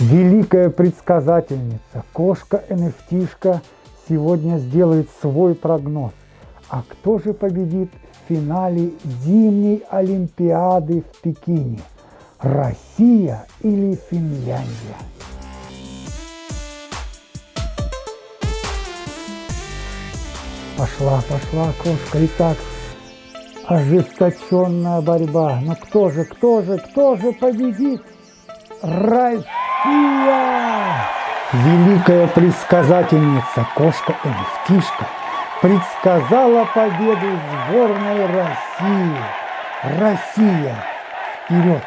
Великая предсказательница, кошка nft сегодня сделает свой прогноз. А кто же победит в финале зимней Олимпиады в Пекине? Россия или Финляндия? Пошла, пошла кошка. Итак, ожесточенная борьба. Но кто же, кто же, кто же победит? Россия! Великая предсказательница, кошка Эвтишка, предсказала победу сборной России. Россия, вперед!